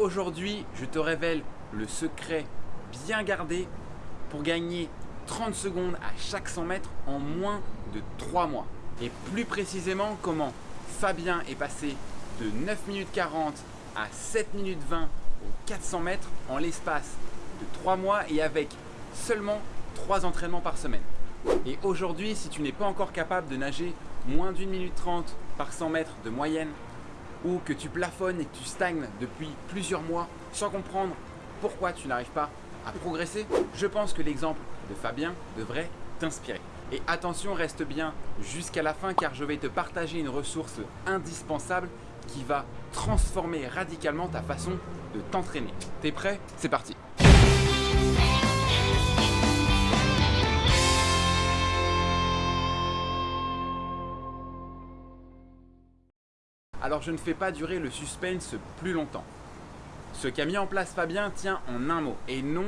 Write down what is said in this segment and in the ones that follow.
Aujourd'hui, je te révèle le secret bien gardé pour gagner 30 secondes à chaque 100 mètres en moins de 3 mois. Et plus précisément, comment Fabien est passé de 9 minutes 40 à 7 minutes 20 aux 400 mètres en l'espace de 3 mois et avec seulement 3 entraînements par semaine. Et aujourd'hui, si tu n'es pas encore capable de nager moins d'une minute 30 par 100 mètres de moyenne ou que tu plafonnes et que tu stagnes depuis plusieurs mois sans comprendre pourquoi tu n'arrives pas à progresser, je pense que l'exemple de Fabien devrait t'inspirer. Et attention, reste bien jusqu'à la fin car je vais te partager une ressource indispensable qui va transformer radicalement ta façon de t'entraîner. T'es prêt? C'est parti Alors je ne fais pas durer le suspense plus longtemps. Ce qu'a mis en place Fabien tient en un mot. Et non,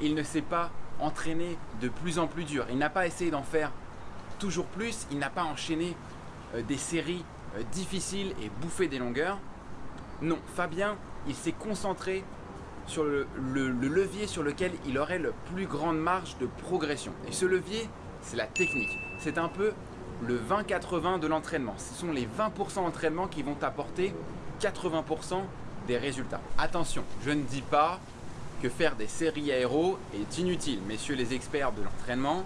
il ne s'est pas entraîné de plus en plus dur. Il n'a pas essayé d'en faire toujours plus. Il n'a pas enchaîné euh, des séries euh, difficiles et bouffé des longueurs. Non, Fabien, il s'est concentré sur le, le, levier sur lequel il aurait le plus grande marge de progression. Et ce levier, c'est la technique. C'est un peu le 20-80 de l'entraînement. Ce sont les 20% d'entraînement qui vont t'apporter 80% des résultats. Attention, je ne dis pas que faire des séries aéro est inutile. Messieurs les experts de l'entraînement,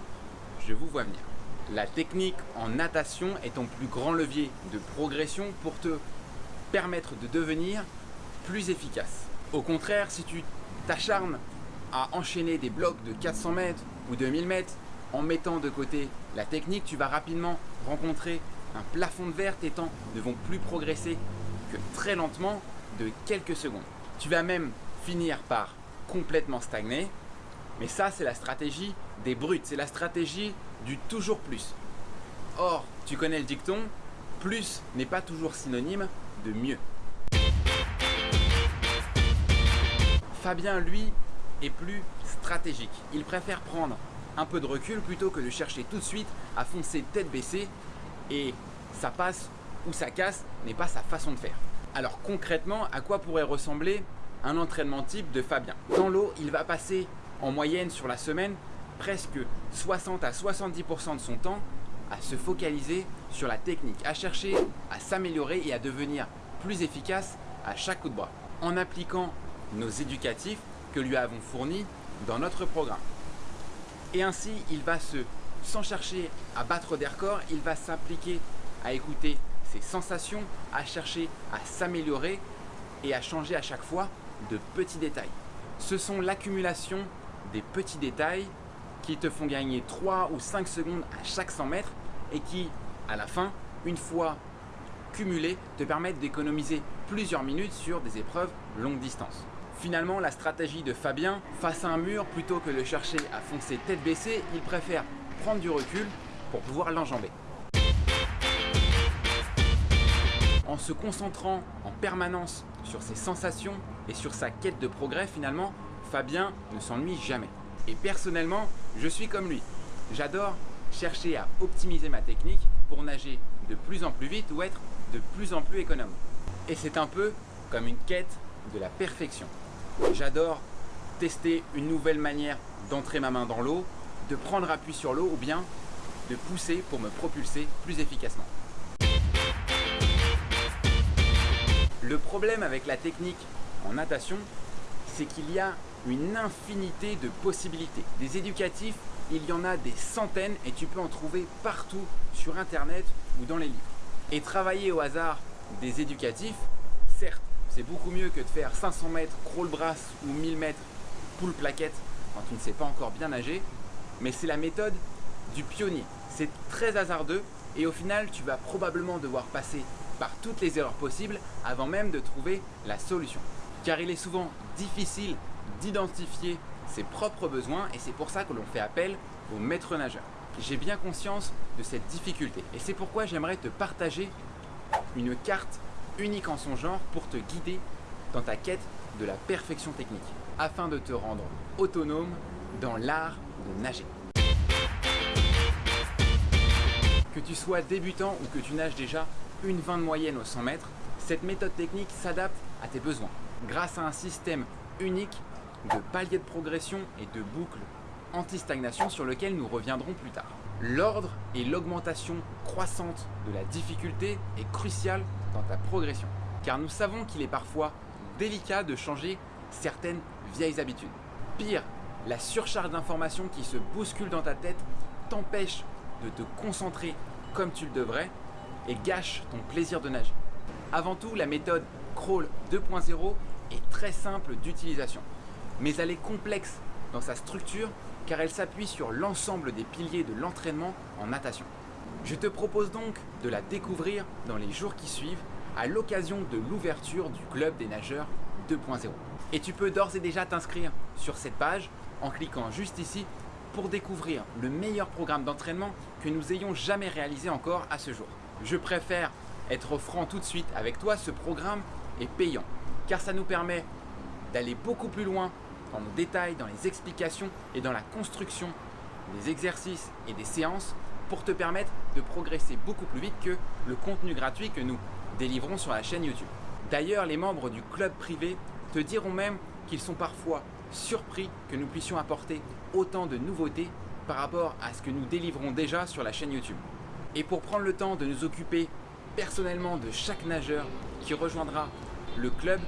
je vous vois venir. La technique en natation est ton plus grand levier de progression pour te permettre de devenir plus efficace. Au contraire, si tu t'acharnes à enchaîner des blocs de 400 mètres ou de 1000 mètres en mettant de côté la technique, tu vas rapidement rencontrer un plafond de verre, tes temps ne vont plus progresser que très lentement de quelques secondes. Tu vas même finir par complètement stagner, mais ça c'est la stratégie des brutes, c'est la stratégie du toujours plus. Or, tu connais le dicton, plus n'est pas toujours synonyme de mieux. Fabien, lui, est plus stratégique. Il préfère prendre un peu de recul plutôt que de chercher tout de suite à foncer tête baissée et ça passe ou ça casse n'est pas sa façon de faire. Alors concrètement, à quoi pourrait ressembler un entraînement type de Fabien? Dans l'eau, il va passer en moyenne sur la semaine presque 60 à 70% de son temps à se focaliser sur la technique, à chercher à s'améliorer et à devenir plus efficace à chaque coup de bras en appliquant nos éducatifs que lui avons fournis dans notre programme. Et ainsi, il va se, sans chercher à battre des records, il va s'appliquer à écouter ses sensations, à chercher à s'améliorer et à changer à chaque fois de petits détails. Ce sont l'accumulation des petits détails qui te font gagner 3 ou 5 secondes à chaque 100 mètres et qui, à la fin, une fois cumulés, te permettent d'économiser plusieurs minutes sur des épreuves longue distance. Finalement, la stratégie de Fabien, face à un mur, plutôt que de chercher à foncer tête baissée, il préfère prendre du recul pour pouvoir l'enjamber. En se concentrant en permanence sur ses sensations et sur sa quête de progrès, finalement, Fabien ne s'ennuie jamais. Et personnellement, je suis comme lui. J'adore chercher à optimiser ma technique pour nager de plus en plus vite ou être de plus en plus économe. Et c'est un peu comme une quête de la perfection. J'adore tester une nouvelle manière d'entrer ma main dans l'eau, de prendre appui sur l'eau ou bien de pousser pour me propulser plus efficacement. Le problème avec la technique en natation, c'est qu'il y a une infinité de possibilités. Des éducatifs, il y en a des centaines et tu peux en trouver partout sur internet ou dans les livres. Et travailler au hasard des éducatifs, certes, c'est beaucoup mieux que de faire 500 mètres crawl brass ou 1000 mètres poule plaquette quand tu ne sais pas encore bien nager, mais c'est la méthode du pionnier. C'est très hasardeux et au final, tu vas probablement devoir passer par toutes les erreurs possibles avant même de trouver la solution. Car il est souvent difficile d'identifier ses propres besoins et c'est pour ça que l'on fait appel aux maîtres nageurs. J'ai bien conscience de cette difficulté et c'est pourquoi j'aimerais te partager une carte unique en son genre pour te guider dans ta quête de la perfection technique, afin de te rendre autonome dans l'art de nager. Que tu sois débutant ou que tu nages déjà une 20 de moyenne au 100 mètres, cette méthode technique s'adapte à tes besoins. grâce à un système unique de paliers de progression et de boucles anti-stagnation sur lequel nous reviendrons plus tard. L'ordre et l'augmentation croissante de la difficulté est crucial dans ta progression, car nous savons qu'il est parfois délicat de changer certaines vieilles habitudes. Pire, la surcharge d'informations qui se bouscule dans ta tête t'empêche de te concentrer comme tu le devrais et gâche ton plaisir de nager. Avant tout, la méthode Crawl 2.0 est très simple d'utilisation, mais elle est complexe dans sa structure car elle s'appuie sur l'ensemble des piliers de l'entraînement en natation. Je te propose donc de la découvrir dans les jours qui suivent à l'occasion de l'ouverture du club des nageurs 2.0. Et tu peux d'ores et déjà t'inscrire sur cette page en cliquant juste ici pour découvrir le meilleur programme d'entraînement que nous ayons jamais réalisé encore à ce jour. Je préfère être franc tout de suite avec toi, ce programme est payant car ça nous permet d'aller beaucoup plus loin dans nos détails, dans les explications et dans la construction des exercices et des séances pour te permettre de progresser beaucoup plus vite que le contenu gratuit que nous délivrons sur la chaîne YouTube. D'ailleurs, les membres du club privé te diront même qu'ils sont parfois surpris que nous puissions apporter autant de nouveautés par rapport à ce que nous délivrons déjà sur la chaîne YouTube. Et pour prendre le temps de nous occuper personnellement de chaque nageur qui rejoindra le club,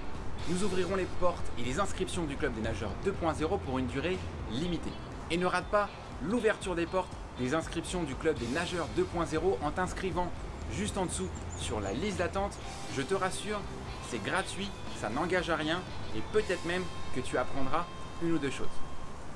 nous ouvrirons les portes et les inscriptions du club des nageurs 2.0 pour une durée limitée. Et ne rate pas l'ouverture des portes des inscriptions du club des nageurs 2.0 en t'inscrivant juste en dessous sur la liste d'attente. Je te rassure, c'est gratuit, ça n'engage à rien et peut-être même que tu apprendras une ou deux choses.